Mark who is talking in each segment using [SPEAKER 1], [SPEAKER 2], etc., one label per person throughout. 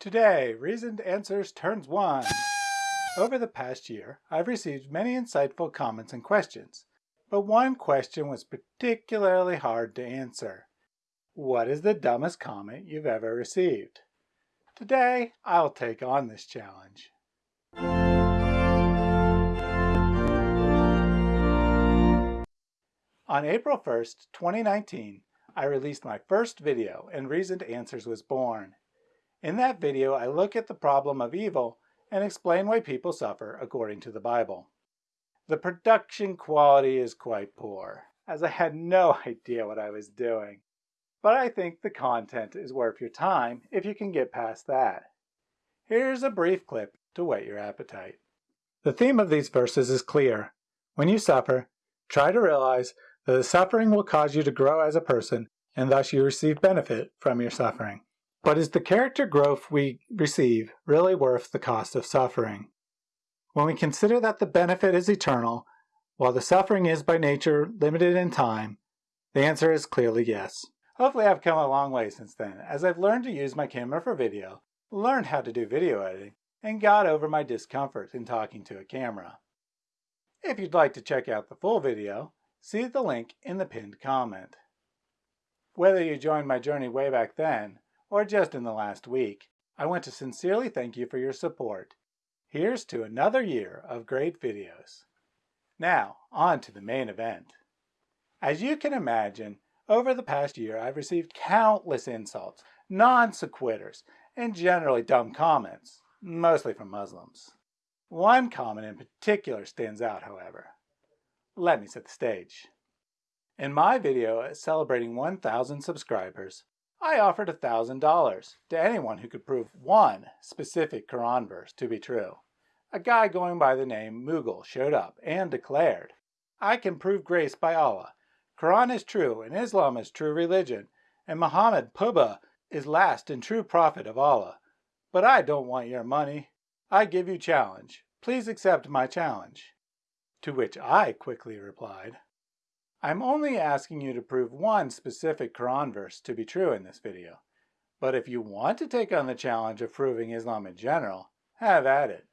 [SPEAKER 1] Today, Reasoned Answers turns one. Over the past year, I've received many insightful comments and questions, but one question was particularly hard to answer. What is the dumbest comment you've ever received? Today, I'll take on this challenge. On April 1st, 2019, I released my first video and Reasoned Answers was born. In that video, I look at the problem of evil and explain why people suffer according to the Bible. The production quality is quite poor, as I had no idea what I was doing. But I think the content is worth your time if you can get past that. Here's a brief clip to whet your appetite. The theme of these verses is clear. When you suffer, try to realize that the suffering will cause you to grow as a person and thus you receive benefit from your suffering. But is the character growth we receive really worth the cost of suffering? When we consider that the benefit is eternal, while the suffering is by nature limited in time, the answer is clearly yes. Hopefully I've come a long way since then, as I've learned to use my camera for video, learned how to do video editing, and got over my discomfort in talking to a camera. If you'd like to check out the full video, see the link in the pinned comment. Whether you joined my journey way back then, or just in the last week, I want to sincerely thank you for your support. Here's to another year of great videos. Now, on to the main event. As you can imagine, over the past year I've received countless insults, non sequiturs, and generally dumb comments, mostly from Muslims. One comment in particular stands out, however. Let me set the stage. In my video celebrating 1,000 subscribers, I offered a $1,000 to anyone who could prove one specific Quran verse to be true. A guy going by the name Mughal showed up and declared, I can prove grace by Allah. Quran is true and Islam is true religion, and Muhammad Puba is last and true prophet of Allah. But I don't want your money. I give you challenge. Please accept my challenge. To which I quickly replied, I'm only asking you to prove one specific Quran verse to be true in this video. But if you want to take on the challenge of proving Islam in general, have at it.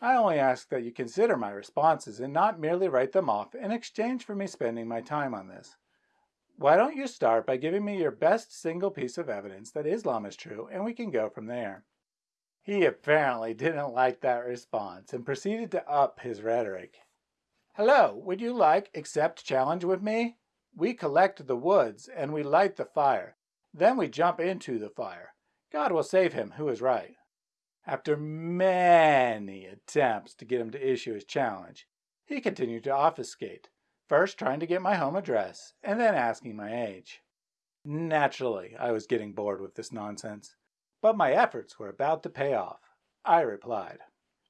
[SPEAKER 1] I only ask that you consider my responses and not merely write them off in exchange for me spending my time on this. Why don't you start by giving me your best single piece of evidence that Islam is true and we can go from there. He apparently didn't like that response and proceeded to up his rhetoric. Hello, would you like accept challenge with me? We collect the woods and we light the fire. Then we jump into the fire. God will save him who is right. After many attempts to get him to issue his challenge, he continued to obfuscate, first trying to get my home address and then asking my age. Naturally, I was getting bored with this nonsense, but my efforts were about to pay off. I replied,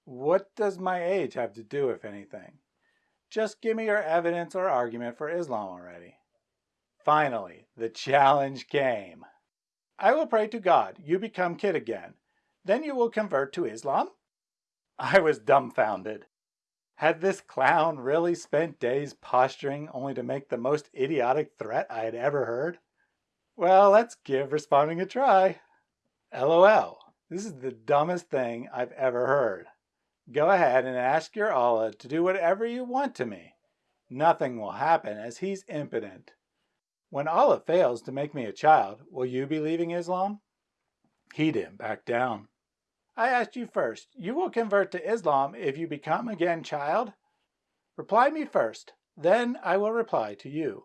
[SPEAKER 1] What does my age have to do with anything? Just give me your evidence or argument for Islam already. Finally, the challenge came. I will pray to God you become kid again. Then you will convert to Islam? I was dumbfounded. Had this clown really spent days posturing only to make the most idiotic threat I had ever heard? Well, let's give responding a try. LOL. This is the dumbest thing I've ever heard. Go ahead and ask your Allah to do whatever you want to me. Nothing will happen as he's impotent. When Allah fails to make me a child, will you be leaving Islam? He didn't back down. I asked you first, you will convert to Islam if you become again child? Reply me first, then I will reply to you.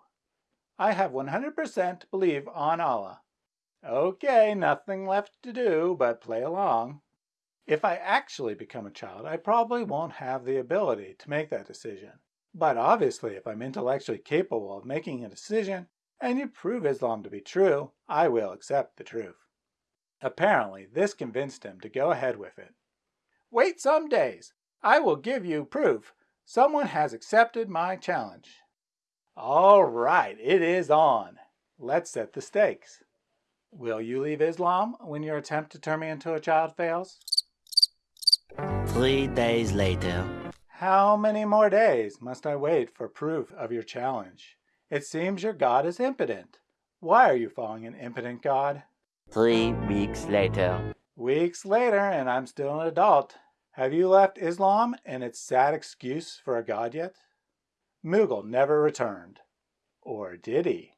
[SPEAKER 1] I have 100% believe on Allah. Okay, nothing left to do but play along. If I actually become a child, I probably won't have the ability to make that decision. But obviously, if I'm intellectually capable of making a decision, and you prove Islam to be true, I will accept the truth. Apparently, this convinced him to go ahead with it. Wait some days. I will give you proof. Someone has accepted my challenge. All right, it is on. Let's set the stakes. Will you leave Islam when your attempt to turn me into a child fails?
[SPEAKER 2] Three days later.
[SPEAKER 1] How many more days must I wait for proof of your challenge? It seems your God is impotent. Why are you following an impotent God?
[SPEAKER 2] Three weeks later.
[SPEAKER 1] Weeks later, and I'm still an adult. Have you left Islam and its sad excuse for a god yet? Mughal never returned. Or did he?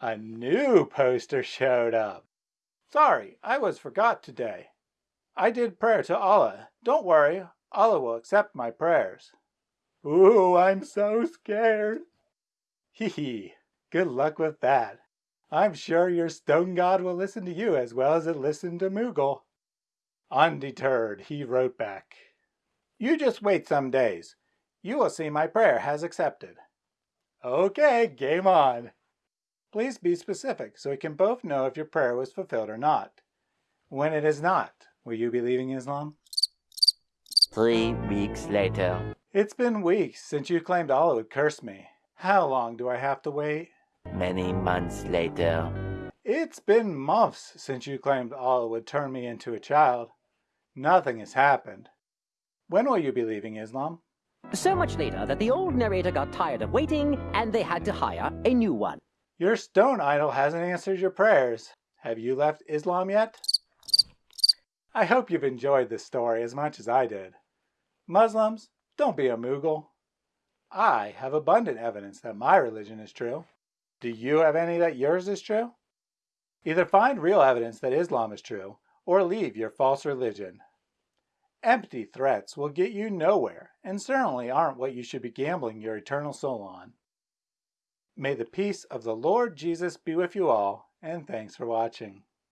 [SPEAKER 1] A new poster showed up. Sorry, I was forgot today. I did prayer to Allah. Don't worry, Allah will accept my prayers. Ooh, I'm so scared. Hee hee, good luck with that. I'm sure your stone god will listen to you as well as it listened to Mughal. Undeterred, he wrote back, You just wait some days. You will see my prayer has accepted. Okay, game on. Please be specific so we can both know if your prayer was fulfilled or not. When it is not, will you be leaving Islam?
[SPEAKER 2] Three weeks later.
[SPEAKER 1] It's been weeks since you claimed Allah would curse me. How long do I have to wait?
[SPEAKER 2] Many months later.
[SPEAKER 1] It's been months since you claimed Allah would turn me into a child. Nothing has happened. When will you be leaving Islam?
[SPEAKER 3] So much later that the old narrator got tired of waiting and they had to hire a new one.
[SPEAKER 1] Your stone idol hasn't answered your prayers. Have you left Islam yet? I hope you've enjoyed this story as much as I did. Muslims, don't be a Mughal. I have abundant evidence that my religion is true. Do you have any that yours is true? Either find real evidence that Islam is true, or leave your false religion. Empty threats will get you nowhere, and certainly aren't what you should be gambling your eternal soul on. May the peace of the Lord Jesus be with you all, and thanks for watching.